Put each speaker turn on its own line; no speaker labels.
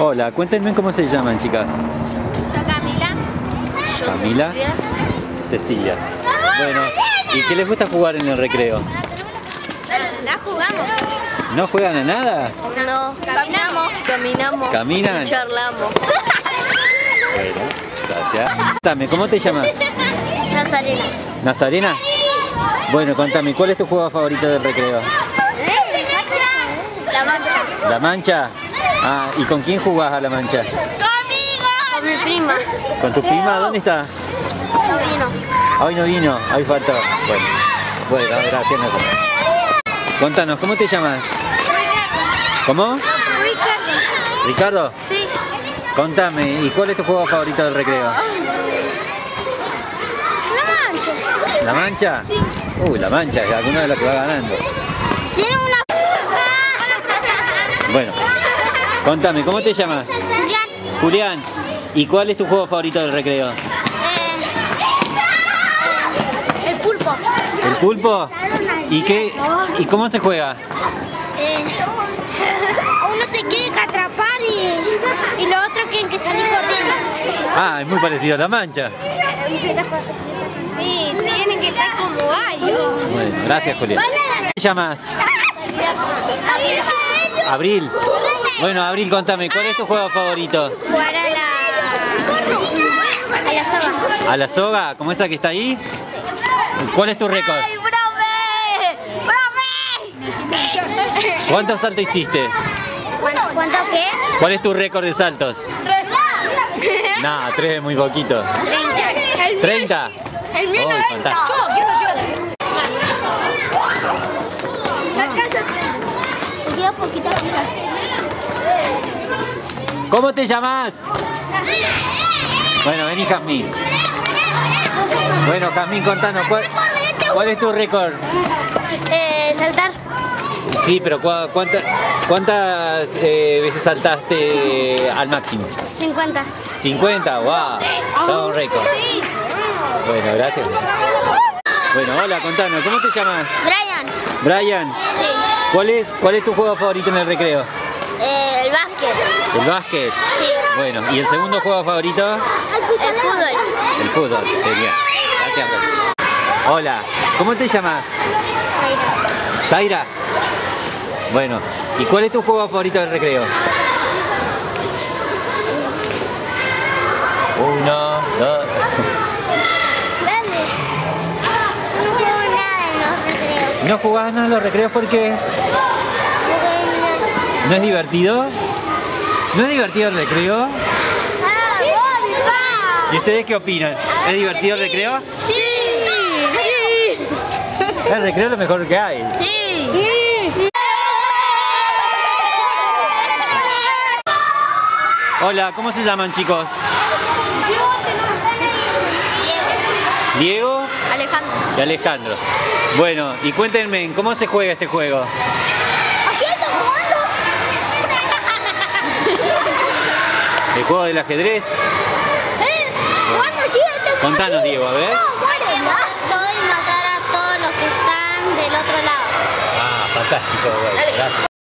Hola, cuéntenme cómo se llaman, chicas.
Yo Camila. Yo
Camila.
Cecilia.
Cecilia. Bueno, ¿y qué les gusta jugar en el recreo?
¿La jugamos?
¿No juegan a nada?
No, caminamos. Caminamos.
¿Caminan?
Y charlamos.
Bueno, gracias. Contame, ¿cómo te llamas?
Nazarena.
¿Nazarena? Bueno, contame, ¿cuál es tu juego favorito del recreo?
La mancha.
¿La mancha? Ah, ¿y con quién jugás a la mancha?
¡Conmigo! Con mi prima.
¿Con tu prima? ¿Dónde está?
No vino.
Hoy no vino, hoy faltó. Bueno, bueno, gracias. Contanos, ¿cómo te llamas? ¿Cómo?
Ricardo.
¿Ricardo?
Sí.
Contame, ¿y cuál es tu juego favorito del recreo?
La mancha.
¿La mancha?
Sí.
Uy, la mancha, es alguna de las que va ganando.
Tiene una...
Bueno, contame, ¿cómo te llamas?
Julián.
Julián, ¿y cuál es tu juego favorito del recreo?
Eh, el pulpo.
¿El pulpo? ¿Y qué? ¿Y cómo se juega?
Eh, uno te quiere que atrapar y, y los otros quieren que salir corriendo.
Ah, es muy parecido a la mancha.
Sí, tienen que estar como varios.
Bueno, gracias Julián. ¿Cómo te llamas? Abril. Bueno, Abril, contame, ¿cuál es tu juego favorito?
Jugar a la... a la soga.
¿A la soga? ¿Como esa que está ahí? ¿Cuál es tu récord?
¡Ay, profe! ¡Profe!
¿Cuántos saltos hiciste?
¿Cuánto, cuánto qué?
¿Cuál es tu récord de saltos?
Tres.
No, tres es muy poquito.
Treinta.
¿30?
El mío
Oh,
noventa.
¿Cómo te llamas? Bueno, vení Jazmín. Bueno, Jazmín, contanos, ¿cuál, cuál es tu récord?
Eh, saltar.
Sí, pero ¿cu- cuánta- ¿cuántas eh, veces saltaste al máximo?
50.
50, wow, todo un récord. Bueno, gracias. Bueno, hola, contanos, ¿cómo te llamas?
Brian.
Brian,
Sí.
¿cuál es, cuál es tu juego favorito en el recreo?
El básquet.
Bueno, ¿y el segundo juego favorito?
El fútbol.
El fútbol, genial. Gracias. Hola, ¿cómo te llamas? Zaira. Bueno, ¿y cuál es tu juego favorito del recreo? Uno, dos.
No juego nada en los recreos.
¿No jugás nada en los recreos porque no es divertido? ¿No es divertido el recreo? ¿Y ustedes qué opinan? ¿Es divertido el recreo?
Sí. Sí.
El recreo es lo mejor que hay.
Sí.
Hola, ¿cómo se llaman chicos? Diego
Alejandro.
y Alejandro. Bueno, y cuéntenme, ¿cómo se juega este juego? ¿El juego del ajedrez?
¿Eh? ¿Cuándo
Contanos, Diego, a ver.
Hay que matar todo y matar a todos los que están del otro lado.
Ah, fantástico, bueno, gracias.